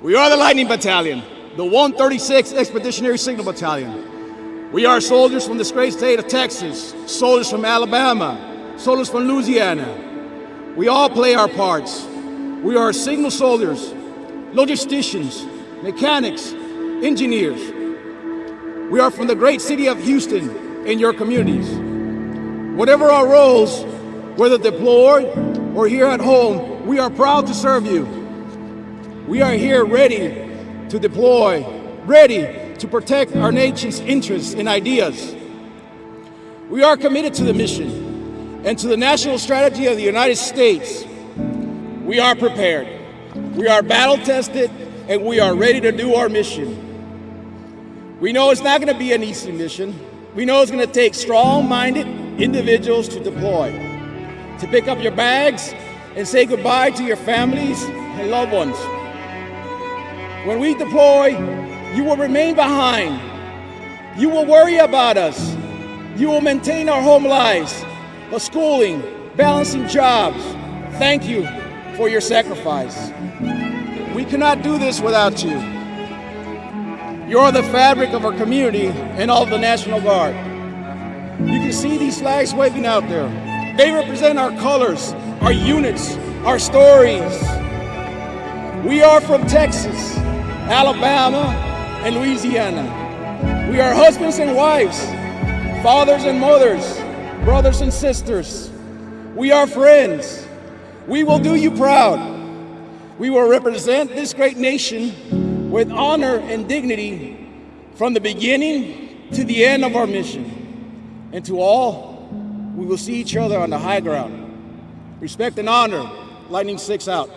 We are the Lightning Battalion, the 136th Expeditionary Signal Battalion. We are soldiers from this great state of Texas, soldiers from Alabama, soldiers from Louisiana. We all play our parts. We are signal soldiers, logisticians, mechanics, engineers. We are from the great city of Houston and your communities. Whatever our roles, whether deployed or here at home, we are proud to serve you. We are here ready to deploy, ready to protect our nation's interests and ideas. We are committed to the mission and to the national strategy of the United States. We are prepared. We are battle tested and we are ready to do our mission. We know it's not going to be an easy mission. We know it's going to take strong-minded individuals to deploy, to pick up your bags and say goodbye to your families and loved ones. When we deploy, you will remain behind. You will worry about us. You will maintain our home lives, the schooling, balancing jobs. Thank you for your sacrifice. We cannot do this without you. You're the fabric of our community and all of the National Guard. You can see these flags waving out there. They represent our colors, our units, our stories. We are from Texas, Alabama, and Louisiana. We are husbands and wives, fathers and mothers, brothers and sisters. We are friends. We will do you proud. We will represent this great nation with honor and dignity from the beginning to the end of our mission. And to all, we will see each other on the high ground. Respect and honor. Lightning 6 out.